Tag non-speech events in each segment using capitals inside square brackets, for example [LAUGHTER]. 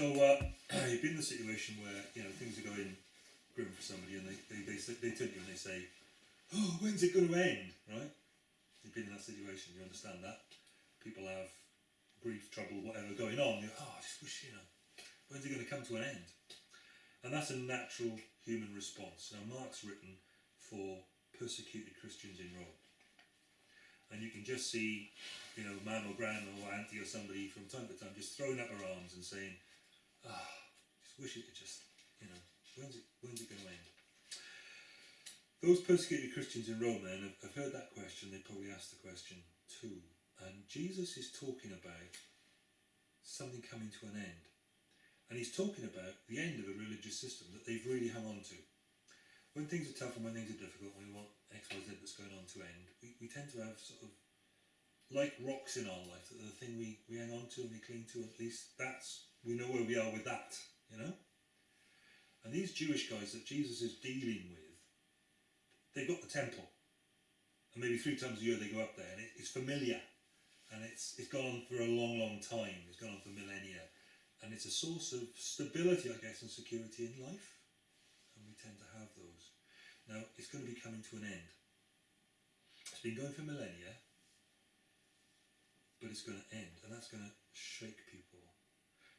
So uh, you've been in the situation where you know things are going grim for somebody, and they they, they, they turn to you and they say, "Oh, when's it going to end?" Right? You've been in that situation. You understand that. People have grief, trouble, whatever going on. You oh, I just wish you know, when's it going to come to an end? And that's a natural human response. Now, Mark's written for persecuted Christians in Rome. And you can just see, you know, mum or grandma or auntie or somebody from time to time just throwing up her arms and saying, ah, [SIGHS] just wish it could just, you know, when's it, when's it going to end? Those persecuted Christians in Rome then have heard that question, they probably asked the question too. And Jesus is talking about something coming to an end. And he's talking about the end of a religious system that they've really hung on to. When things are tough and when things are difficult, when we want X, Y, Z that's going on to end, we, we tend to have sort of like rocks in our life the thing we, we hang on to and we cling to, at least that's, we know where we are with that, you know? And these Jewish guys that Jesus is dealing with, they've got the temple. And maybe three times a year they go up there and it, it's familiar. And it's, it's gone on for a long, long time. It's gone on for millennia and it's a source of stability, I guess, and security in life. And we tend to have those. Now, it's going to be coming to an end. It's been going for millennia, but it's going to end, and that's going to shake people.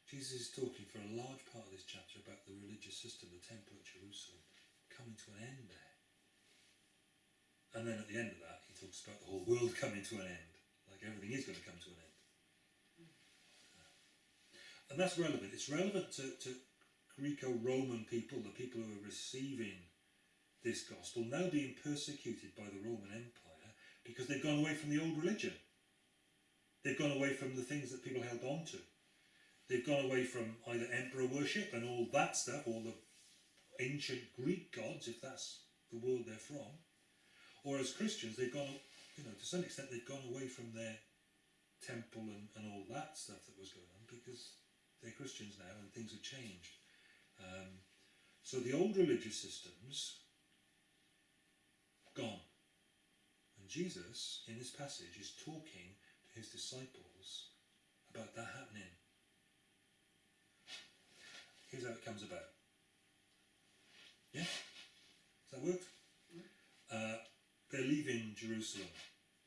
Jesus is talking for a large part of this chapter about the religious system, the temple at Jerusalem, coming to an end there. And then at the end of that, he talks about the whole world coming to an end, like everything is going to come to an end. And that's relevant. It's relevant to, to Greco-Roman people, the people who are receiving this gospel, now being persecuted by the Roman Empire because they've gone away from the old religion. They've gone away from the things that people held on to. They've gone away from either emperor worship and all that stuff, all the ancient Greek gods, if that's the world they're from, or as Christians, they've gone, you know, to some extent, they've gone away from their temple and, and all that stuff that was going on because they're Christians now and things have changed. Um, so the old religious systems gone. And Jesus, in this passage, is talking his disciples about that happening. Here's how it comes about. Yeah? Does that work? Uh, they're leaving Jerusalem.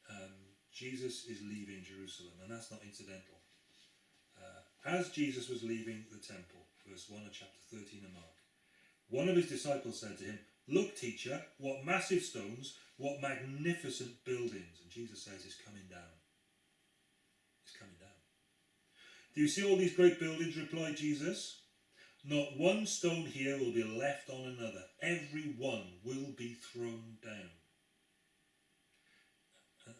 Um, Jesus is leaving Jerusalem, and that's not incidental. Uh, as Jesus was leaving the temple, verse 1 of chapter 13 of Mark, one of his disciples said to him, Look, teacher, what massive stones, what magnificent buildings. And Jesus says, It's coming down. It's coming down. Do you see all these great buildings? replied Jesus. Not one stone here will be left on another. Every one will be thrown down.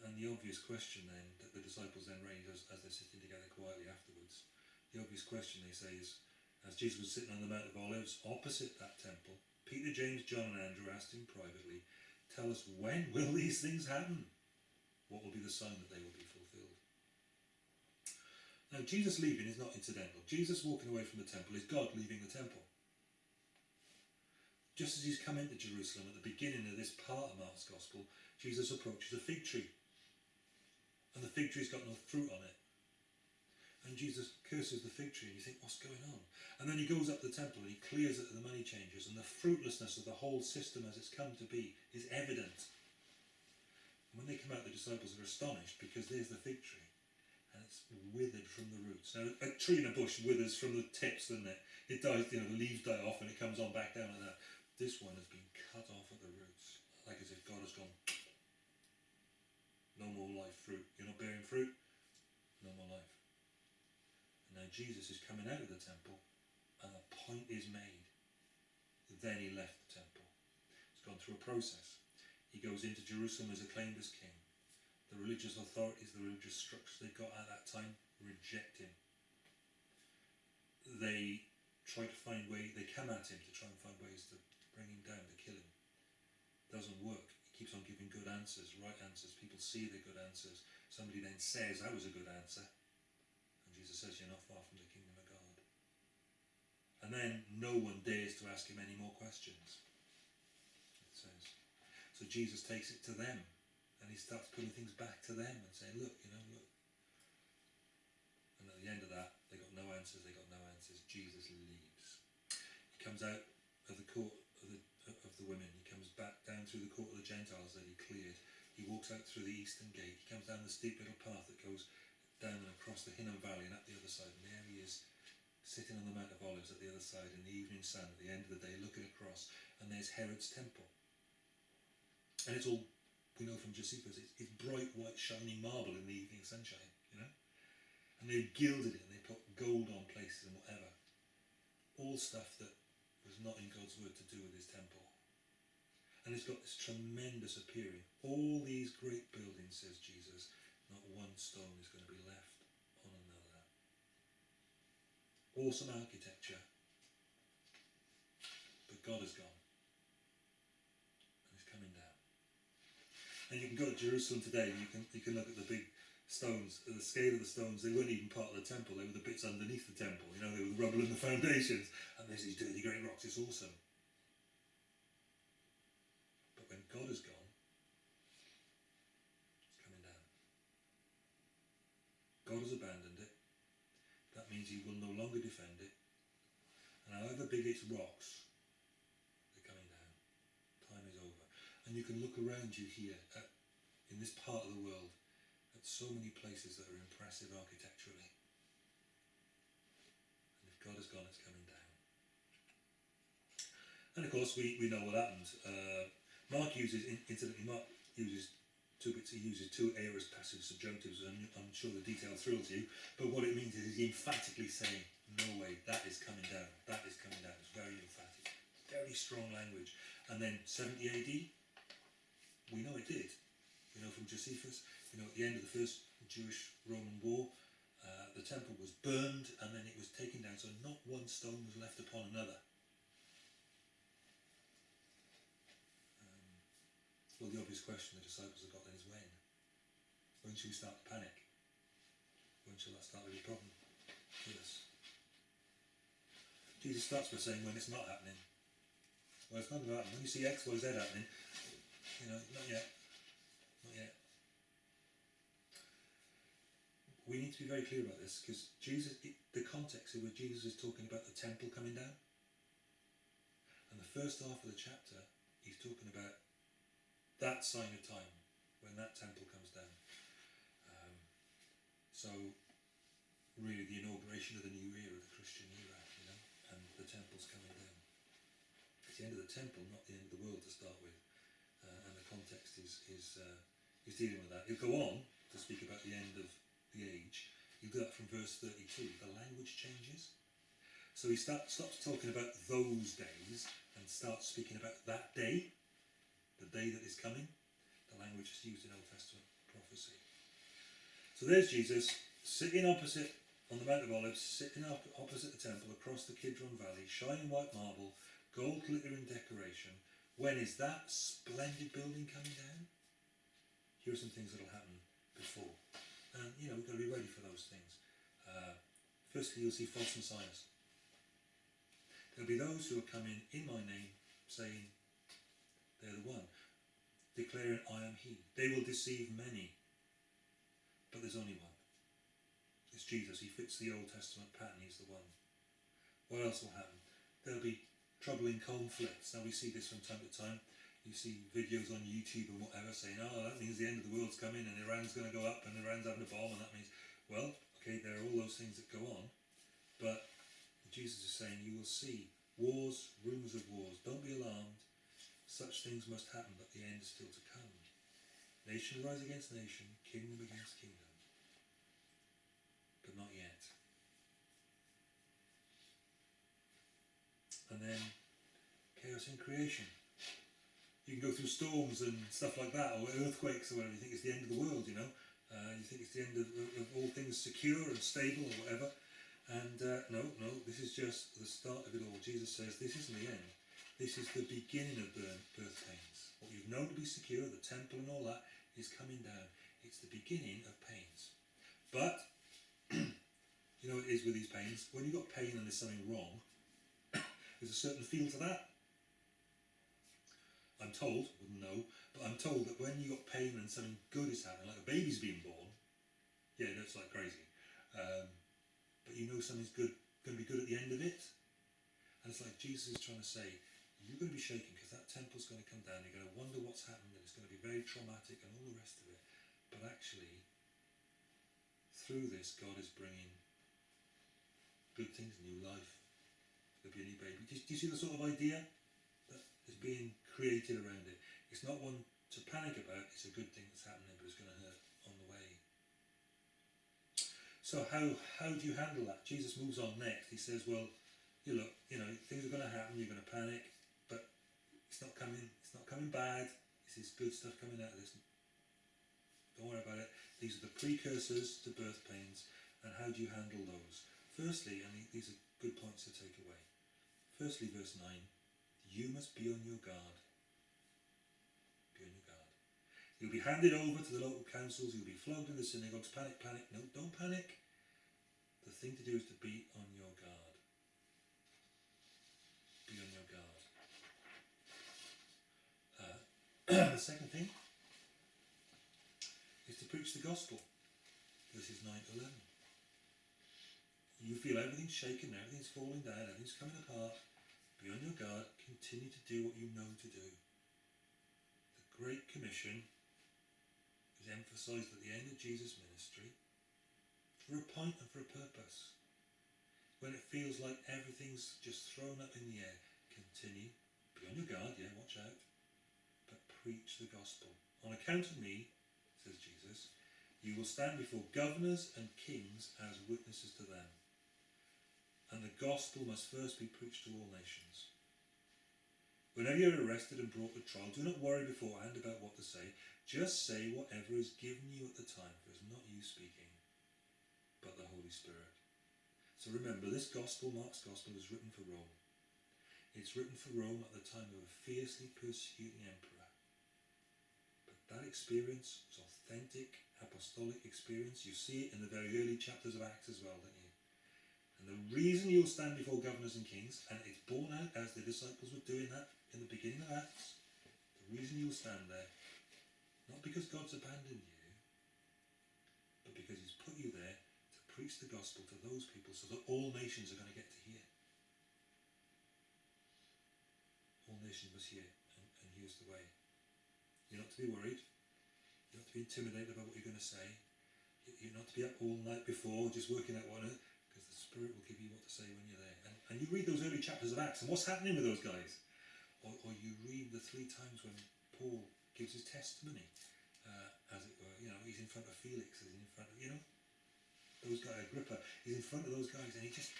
And the obvious question then that the disciples then raise as, as they're sitting together quietly afterwards, the obvious question they say is, as Jesus was sitting on the Mount of Olives opposite that temple, Peter, James, John and Andrew asked him privately, tell us when will these things happen? What will be the sign that they will be fulfilled? Now Jesus leaving is not incidental. Jesus walking away from the temple is God leaving the temple. Just as he's come into Jerusalem at the beginning of this part of Mark's Gospel, Jesus approaches a fig tree. And the fig tree's got no fruit on it. And Jesus curses the fig tree and you think, what's going on? And then he goes up the temple and he clears it of the money changers and the fruitlessness of the whole system as it's come to be is evident. And when they come out, the disciples are astonished because there's the fig tree it's withered from the roots. Now, a tree in a bush withers from the tips, doesn't it? It dies, you know, the leaves die off and it comes on back down like that. This one has been cut off at the roots, like as if God has gone, no more life fruit. You're not bearing fruit, no more life. And now Jesus is coming out of the temple and a point is made. Then he left the temple. He's gone through a process. He goes into Jerusalem as acclaimed as king. The religious authorities, the religious structures they got at that time reject him. They try to find ways, they come at him to try and find ways to bring him down, to kill him. Doesn't work. He keeps on giving good answers, right answers. People see the good answers. Somebody then says, that was a good answer. And Jesus says, you're not far from the kingdom of God. And then no one dares to ask him any more questions. It says. So Jesus takes it to them. And he starts putting things back to them and saying, look, you know, look. And at the end of that, they got no answers, they got no answers. Jesus leaves. He comes out of the court of the, of the women. He comes back down through the court of the Gentiles that he cleared. He walks out through the eastern gate. He comes down the steep little path that goes down and across the Hinnom Valley and up the other side. And there he is, sitting on the Mount of Olives at the other side in the evening sun at the end of the day, looking across. And there's Herod's temple. And it's all, we know from Josephus, it's, it's bright white shining marble in the evening sunshine, you know? And they've gilded it and they put gold on places and whatever. All stuff that was not in God's word to do with his temple. And it's got this tremendous appearing. All these great buildings, says Jesus, not one stone is going to be left on another. Awesome architecture. But God is gone. And he's coming down. And you can go to Jerusalem today and you can you can look at the big stones, the scale of the stones, they weren't even part of the temple, they were the bits underneath the temple, you know, they were the rubble and the [LAUGHS] foundations. And there's these dirty great rocks, it's awesome. But when God is gone, it's coming down. God has abandoned it. That means he will no longer defend it. And however big its rocks, they're coming down. Time is over. And you can look around you here at, in this part of the world at so many places that are impressive architecturally. And if God has gone, it's coming down. And of course, we, we know what happens. Uh, Mark uses, incidentally, Mark uses two bits, he uses two aorist passive subjunctives, and I'm sure the detail thrills you, but what it means is he's emphatically saying, no way, that is coming down, that is coming down. It's very emphatic, very strong language. And then 70 AD, we know it did. We know from Josephus, you know, at the end of the first Jewish-Roman war, uh, the temple was burned and then it was taken down, so not one stone was left upon another. Um, well, the obvious question the disciples have got then is when? When should we start to panic? When shall that start to be a problem? Yes. Jesus starts by saying when it's not happening. Well, it's not going to. When you see X, Y, Z happening, you know, not yet. Not yet. We need to be very clear about this because Jesus, it, the context of where Jesus is talking about the temple coming down. And the first half of the chapter, he's talking about that sign of time when that temple comes down. Um, so, really, the inauguration of the new era, the Christian era, you know, and the temple's coming down. It's the end of the temple, not the end of the world to start with. Uh, and the context is is uh, is dealing with that. He'll go on to speak about the end of the age. You do that from verse 32. The language changes. So he start, stops talking about those days and starts speaking about that day, the day that is coming. The language is used in Old Testament prophecy. So there's Jesus sitting opposite on the Mount of Olives, sitting up opposite the temple across the Kidron Valley, shining white marble, gold glittering decoration. When is that splendid building coming down? Here are some things that will happen before. And, you know, we've got to be ready for those things. Uh, firstly, you'll see false messiahs. There'll be those who are coming in my name saying, they're the one, declaring, I am he. They will deceive many, but there's only one. It's Jesus. He fits the Old Testament pattern. He's the one. What else will happen? There'll be troubling conflicts. Now, we see this from time to time. You see videos on YouTube and whatever saying, oh, that means the end of the world's coming and Iran's going to go up and Iran's having a bomb and that means, well, okay, there are all those things that go on. But Jesus is saying you will see wars, rumours of wars. Don't be alarmed. Such things must happen, but the end is still to come. Nation rise against nation, kingdom against kingdom. But not yet. And then chaos in creation. You can go through storms and stuff like that, or earthquakes or whatever. You think it's the end of the world, you know. Uh, you think it's the end of, of, all things secure and stable or whatever. And uh, no, no, this is just the start of it all. Jesus says this isn't the end. This is the beginning of birth, birth pains. What you've known to be secure, the temple and all that, is coming down. It's the beginning of pains. But, [CLEARS THROAT] you know, it is with these pains. When you've got pain and there's something wrong, [CLEARS THROAT] there's a certain feel to that. I'm told, wouldn't know, but I'm told that when you got pain and something good is happening, like a baby's being born, yeah, that's like crazy. Um, but you know something's good, going to be good at the end of it. And it's like Jesus is trying to say, you're going to be shaken because that temple's going to come down. You're going to wonder what's happened, and it's going to be very traumatic and all the rest of it. But actually, through this, God is bringing good things, new life. There'll be a new baby. Do you, do you see the sort of idea that is being created around it? It's not one to panic about. It's a good thing that's happening, but it's going to hurt on the way. So how how do you handle that? Jesus moves on next. He says, "Well, you look, you know, things are going to happen. You're going to panic, but it's not coming. It's not coming bad. This is good stuff coming out of this. Don't worry about it. These are the precursors to birth pains, and how do you handle those? Firstly, and these are good points to take away. Firstly, verse nine: You must be on your guard. Be on your guard. You'll be handed over to the local councils. You'll be flogged in the synagogues. Panic, panic. No, don't panic. The thing to do is to be on your guard. Be on your guard. Uh, [CLEARS THROAT] the second thing is to preach the gospel. Verses 9 to 11. You feel everything's shaken, everything's falling down, everything's coming apart. Be on your guard. Continue to do what you know to do. The Great Commission is emphasised at the end of Jesus' ministry for a point and for a purpose. When it feels like everything's just thrown up in the air, continue. Be on your guard, yeah, watch out. But preach the gospel. On account of me, says Jesus, you will stand before governors and kings as witnesses to them. And the gospel must first be preached to all nations. Whenever you're arrested and brought to trial, do not worry beforehand about what to say. Just say whatever is given you at the time, for it's not you speaking, but the Holy Spirit. So remember, this gospel, Mark's gospel, is written for Rome. It's written for Rome at the time of a fiercely persecuting emperor. But that experience authentic, apostolic experience. You see it in the very early chapters of Acts as well, don't you? And the reason you'll stand before governors and kings, and it's borne out as the disciples were doing that in the beginning of Acts, the reason you'll stand there, not because God's abandoned you, but because He's put you there to preach the gospel to those people so that all nations are going to get to hear. All nations must hear, and, and here's the way. You're not to be worried. You're not to be intimidated about what you're going to say. You're not to be up all night before just working out what, because the Spirit will give you what to say when you're there. And, and you read those early chapters of Acts, and what's happening with those guys? Or, or you read the three times when Paul gives his testimony, uh, as it were. You know, he's in front of Felix, he's in front of, you know, those guys, Agrippa, he's in front of those guys, and he just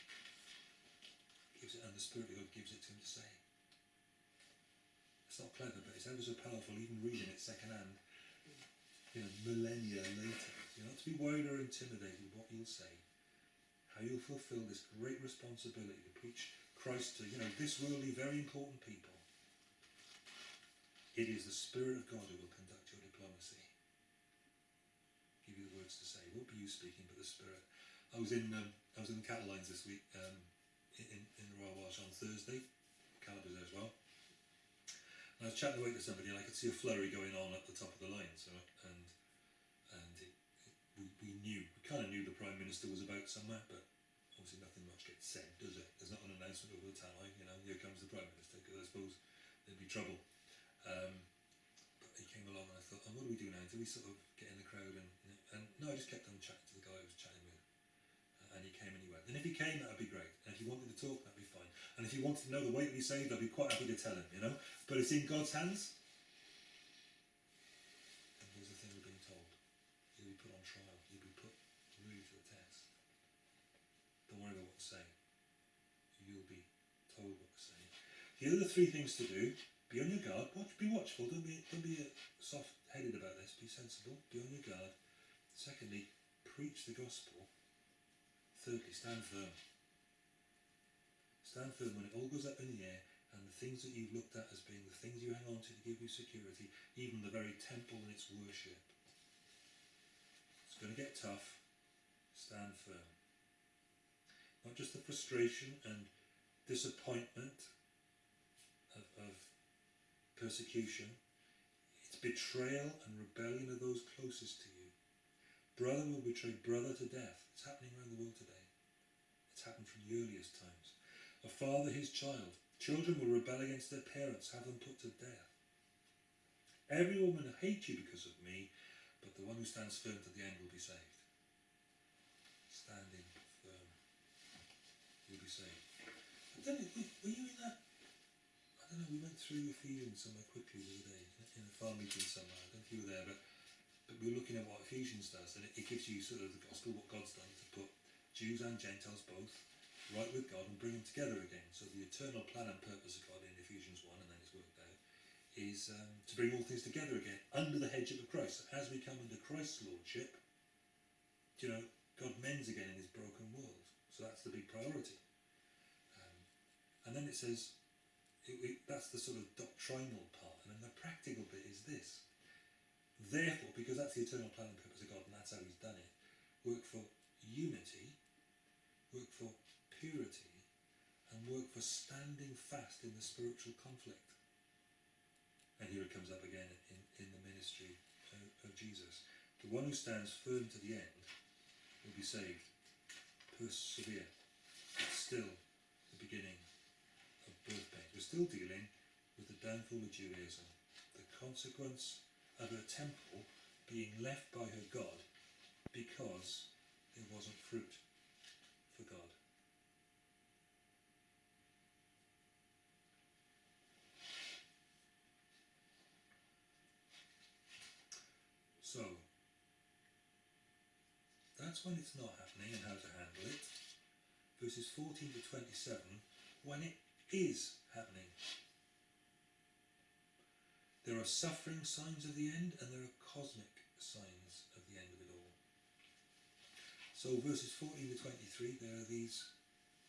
gives it, and the Spirit of God gives it to him to say. It's not clever, but it's ever so powerful, even reading it secondhand, you know, millennia later. You're not to be worried or intimidated what you'll say, how you'll fulfill this great responsibility to preach Christ to, you know, this worldly, very important people. It is the Spirit of God who will conduct your diplomacy. Give you the words to say. It won't be you speaking, but the Spirit. I was in um, I was in the cattle this week um, in, in Royal Welsh on Thursday. Calibers there as well. And I was chatting away to somebody and I could see a flurry going on at the top of the line. So and and it, it, we, we knew we kind of knew the Prime Minister was about somewhere, but obviously nothing much gets said, does it? There's not an announcement over the tannoy, you know, here comes the Prime Minister, because I suppose there'd be trouble. Um, but he came along and I thought, oh, what do we do now? Do we sort of get in the crowd? And, and no, I just kept on chatting to the guy I was chatting with. Uh, and he came and he went. And if he came, that would be great. And if he wanted to talk, that'd be fine. And if he wanted to know the way to be saved, I'd be quite happy to tell him, you know? But it's in God's hands. And here's the thing we're being told. You'll be put on trial. You'll be put really to the test. Don't worry about what to say. You'll be told what to say. Here three things to do. Be on your guard. Watch, be watchful. Don't be, don't be soft-headed about this. Be sensible. Be on your guard. Secondly, preach the gospel. Thirdly, stand firm. Stand firm when it all goes up in the air and the things that you've looked at as being the things you hang on to to give you security, even the very temple and its worship. It's going to get tough. Stand firm. Not just the frustration and disappointment of, of persecution, it's betrayal and rebellion of those closest to you. Brother will betray brother to death. It's happening around the world today. It's happened from the earliest times. A father, his child. Children will rebel against their parents, have them put to death. Every woman will hate you because of me, but the one who stands firm to the end will be saved. Standing firm. You'll be saved. Were you in that? Know, we went through Ephesians somewhere quickly the other day, in a farm meeting somewhere, I don't know if you were there, but, but we were looking at what Ephesians does, and it, it gives you sort of the gospel, what God's done to put Jews and Gentiles both right with God and bring them together again. So the eternal plan and purpose of God in Ephesians 1, and then it's worked out, is um, to bring all things together again under the headship of Christ. As we come under Christ's lordship, you know, God mends again in this broken world. So that's the big priority. Um, and then it says, it, it, that's the sort of doctrinal part. And then the practical bit is this. Therefore, because that's the eternal plan and purpose of God, and that's how He's done it, work for unity, work for purity, and work for standing fast in the spiritual conflict. And here it comes up again in, in the ministry of, of Jesus. The one who stands firm to the end will be saved. Persevere. It's still the beginning We're still dealing with the downfall of Judaism, the consequence of her temple being left by her God because there wasn't fruit for God. So, that's when it's not happening and how to handle it. Verses 14 to 27, when it is happening. There are suffering signs of the end and there are cosmic signs of the end of it all. So verses 14 to 23, there are these,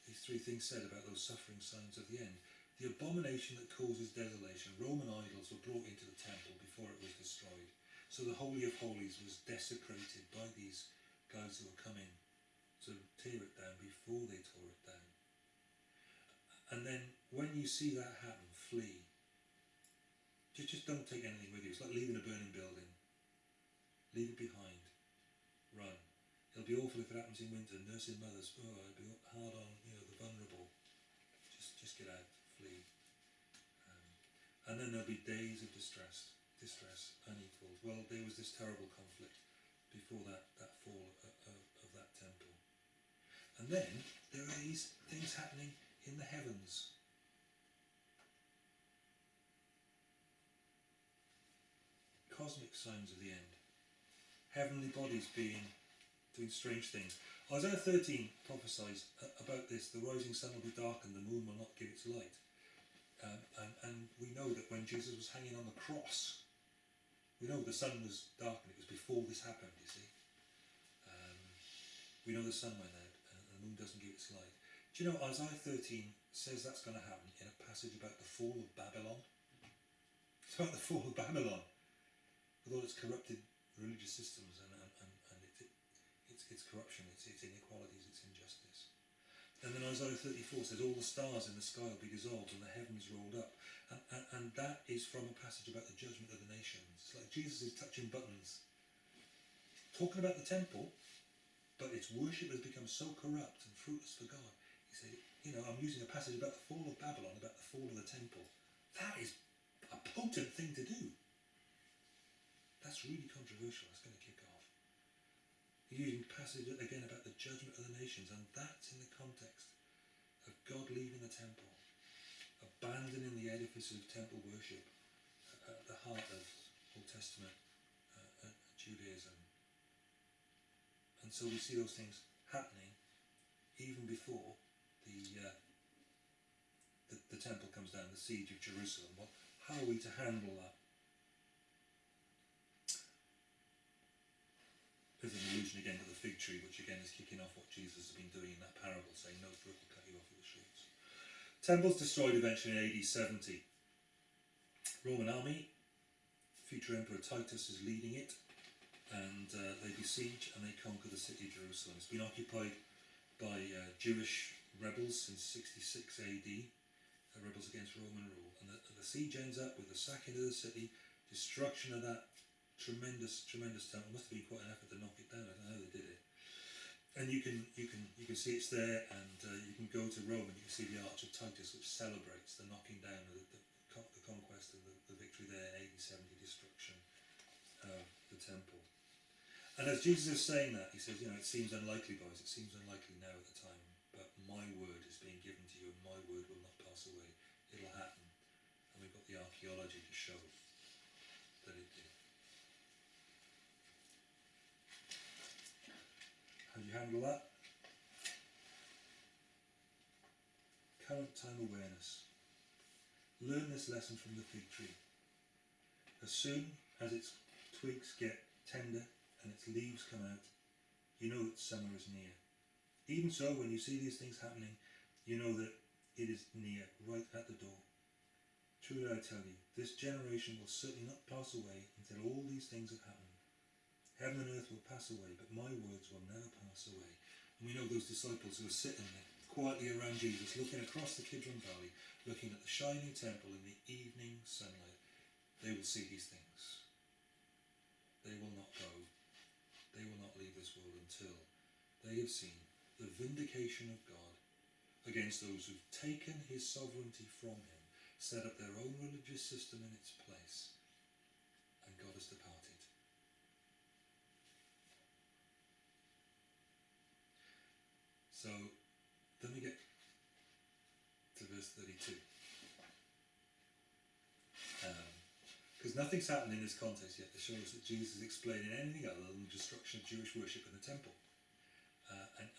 these three things said about those suffering signs of the end. The abomination that causes desolation, Roman idols were brought into the temple before it was destroyed. So the Holy of Holies was desecrated by these guys who were coming to tear it down before they tore it down. And then when you see that happen, flee. Just, just don't take anything with you. It's like leaving a burning building. Leave it behind. Run. It'll be awful if it happens in winter. Nursing mothers, oh, it'll be hard on you know the vulnerable. Just, just get out, flee. Um, and then there'll be days of distress, distress, unequalled. Well, there was this terrible conflict before that that fall of, of, of that temple. And then there are these things happening in the heavens. Cosmic signs of the end. Heavenly bodies being doing strange things. Isaiah 13 prophesies about this. The rising sun will be darkened, the moon will not give its light. Um, and, and we know that when Jesus was hanging on the cross, we know the sun was darkened. It was before this happened, you see. Um, we know the sun went out and the moon doesn't give its light. Do you know Isaiah 13 says that's going to happen in a passage about the fall of Babylon? It's about the fall of Babylon with all its corrupted religious systems and, and, and, and it, it, its, its corruption, its, its inequalities, its injustice. And then Isaiah 34 says, All the stars in the sky will be dissolved and the heavens rolled up. And, and, and that is from a passage about the judgment of the nations. It's like Jesus is touching buttons, talking about the temple, but its worship has become so corrupt and fruitless for God. You know, I'm using a passage about the fall of Babylon, about the fall of the temple. That is a potent thing to do. That's really controversial. That's going to kick off. He's using passage again about the judgment of the nations, and that's in the context of God leaving the temple, abandoning the edifice of temple worship at the heart of Old Testament uh, uh, Judaism. And so we see those things happening even before the, uh, the the temple comes down, the siege of Jerusalem. Well, how are we to handle that? There's an allusion again to the fig tree, which again is kicking off what Jesus has been doing in that parable, saying, No fruit will cut you off your shoots. Temple's destroyed eventually in AD 70. Roman army, future Emperor Titus is leading it, and uh, they besiege and they conquer the city of Jerusalem. It's been occupied by uh, Jewish rebels since 66 AD, rebels against Roman rule. And the, the siege ends up with the sacking of the city, destruction of that tremendous, tremendous temple. Must have been quite an effort to knock it down. I don't know how they did it. and you can you can you can see it's there, and uh, you can go to Rome and you can see the Arch of Titus, which celebrates the knocking down of the, the, the conquest and the, the victory there in AD 70 destruction of the temple. And as Jesus is saying that, he says, you know, it seems unlikely, boys, it seems unlikely now at the time, but my word is being given to you, and my word will not pass away. It'll happen. And we've got the archaeology to show that it did. How do you handle that? Current time awareness. Learn this lesson from the fig tree. As soon as its twigs get tender and its leaves come out, you know that summer is near. Even so, when you see these things happening, you know that it is near, right at the door. Truly I tell you, this generation will certainly not pass away until all these things have happened. Heaven and earth will pass away, but my words will never pass away. And we know those disciples who are sitting there quietly around Jesus, looking across the Kidron Valley, looking at the shining temple in the evening sunlight. They will see these things. They will not go. They will not leave this world until they have seen the vindication of God against those who've taken his sovereignty from him, set up their own religious system in its place, and God has departed. So then we get to verse 32. Um, because nothing's happened in this context yet that shows that Jesus is explaining anything other than the destruction of Jewish worship in the temple.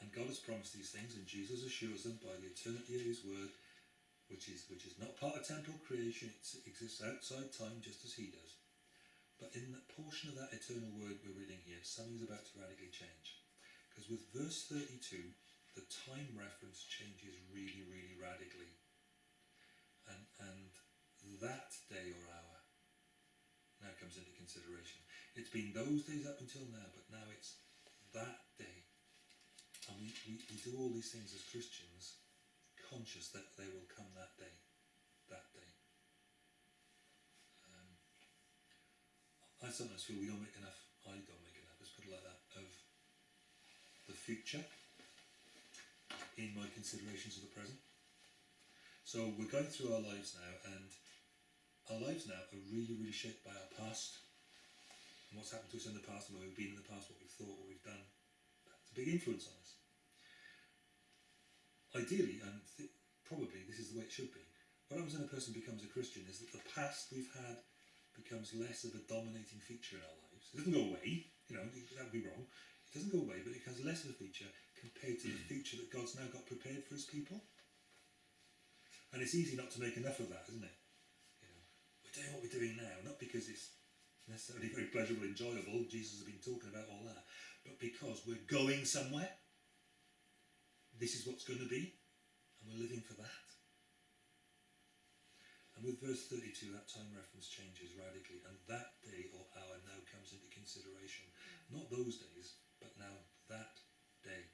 And God has promised these things, and Jesus assures them by the eternity of His Word, which is which is not part of temporal creation; it exists outside time, just as He does. But in that portion of that eternal Word we're reading here, something's about to radically change. Because with verse 32, the time reference changes really, really radically. And and that day or hour now comes into consideration. It's been those days up until now, but now it's that day. And we, we, we do all these things as Christians, conscious that they will come that day. That day. Um, I sometimes feel we don't make enough, I don't make enough, let's put it like that, of the future in my considerations of the present. So we're going through our lives now, and our lives now are really, really shaped by our past and what's happened to us in the past and where we've been in the past, what we've thought, what we've done. Big influence on us. Ideally, and th- probably this is the way it should be, what happens when a person becomes a Christian is that the past we've had becomes less of a dominating feature in our lives. It doesn't go away, you know, that would be wrong. It doesn't go away, but it becomes less of a feature compared to the [CLEARS THROAT] future that God's now got prepared for his people. And it's easy not to make enough of that, isn't it? You know, we're doing what we're doing now, not because it's necessarily very pleasurable, enjoyable. Jesus has been talking about all that, but because we're going somewhere. This is what's going to be, and we're living for that. And with verse 32, that time reference changes radically, and that day or hour now comes into consideration. Mm. Not those days, but now that day.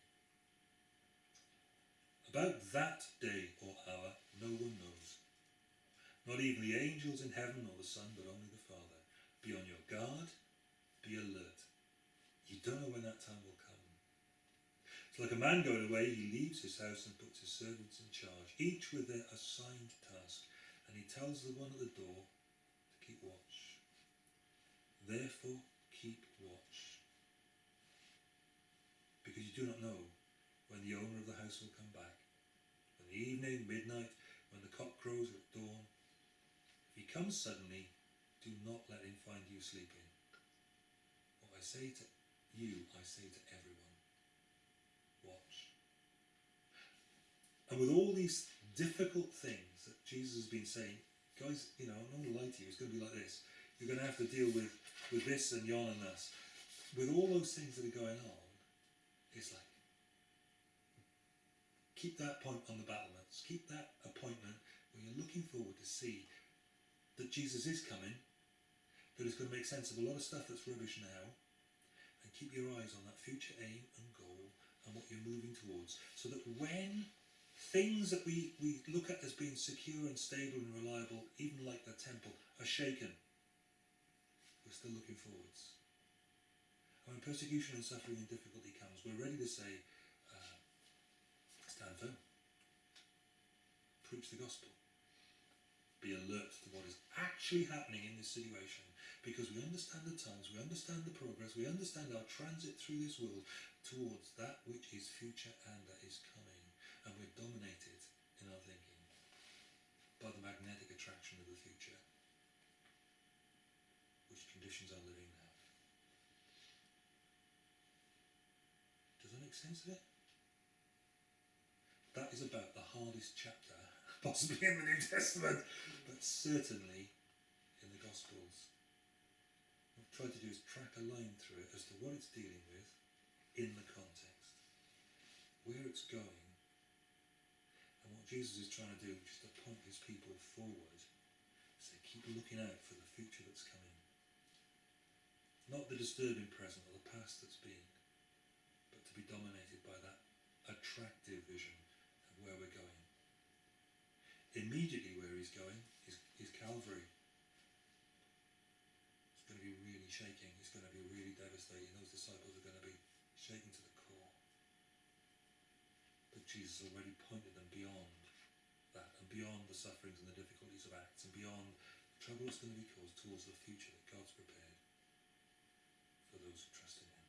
About that day or hour, no one knows. Not even the angels in heaven or the Son, but only the Father. Be on your guard, be alert. You don't know when that time will come. It's like a man going away, he leaves his house and puts his servants in charge, each with their assigned task, and he tells the one at the door to keep watch. Therefore, keep watch. Because you do not know when the owner of the house will come back. When the evening, midnight, when the cock crows or at dawn. If he comes suddenly, do not let him find you sleeping. What I say to you, I say to everyone. Watch. And with all these difficult things that Jesus has been saying, guys, you know, I'm not going to lie to you, it's going to be like this. You're going to have to deal with, with this and yon and this. With all those things that are going on, it's like, keep that point on the battlements. Keep that appointment where you're looking forward to see that Jesus is coming, that is going to make sense of a lot of stuff that's rubbish now, keep your eyes on that future aim and goal and what you're moving towards. So that when things that we, we look at as being secure and stable and reliable, even like the temple, are shaken, we're still looking forwards. And when persecution and suffering and difficulty comes, we're ready to say, uh, stand firm, preach the gospel, be alert to what is actually happening in this situation because we understand the times, we understand the progress, we understand our transit through this world towards that which is future and that is coming. And we're dominated in our thinking by the magnetic attraction of the future, which conditions our living now. Does that make sense of it? That is about the hardest chapter, [LAUGHS] possibly in the New Testament, but certainly in the Gospels. What to do is track a line through it as to what it's dealing with in the context, where it's going, and what Jesus is trying to do, which is to point his people forward. So keep looking out for the future that's coming. Not the disturbing present or the past that's been, but to be dominated by that attractive vision of where we're going. Immediately where he's going is, is Calvary shaking It's going to be really devastating. Those disciples are going to be shaken to the core. But Jesus already pointed them beyond that and beyond the sufferings and the difficulties of Acts and beyond the trouble that's going to be caused towards the future that God's prepared for those who trust in Him.